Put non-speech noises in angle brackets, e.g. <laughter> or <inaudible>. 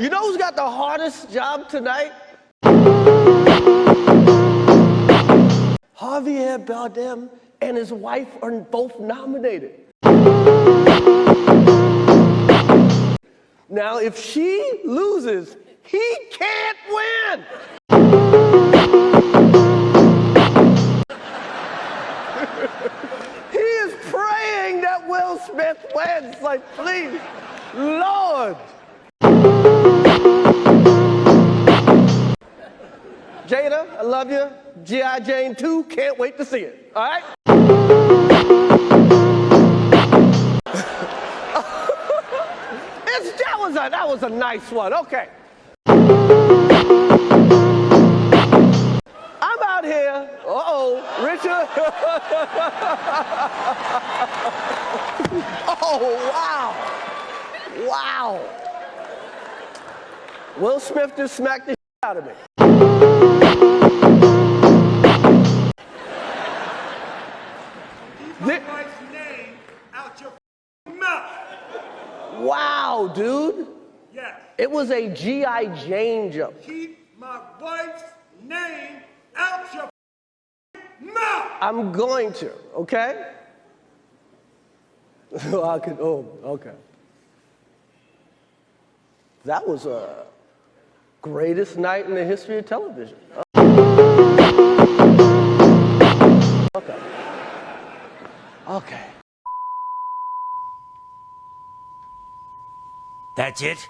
You know who's got the hardest job tonight? Javier Bardem and his wife are both nominated. Now, if she loses, he can't win. <laughs> he is praying that Will Smith wins. Like, please, Lord. Jada, I love you. G.I. Jane 2, can't wait to see it. All right? <laughs> that, was a, that was a nice one. Okay. I'm out here. Uh-oh, Richard. <laughs> oh, wow. Wow. Will Smith just smacked the out of me. name out your mouth. Wow, dude. Yes. It was a G.I. Jane jump. Keep my wife's name out your mouth. I'm going to, okay? <laughs> I could, oh, okay. That was a greatest night in the history of television. Okay. Okay. That's it?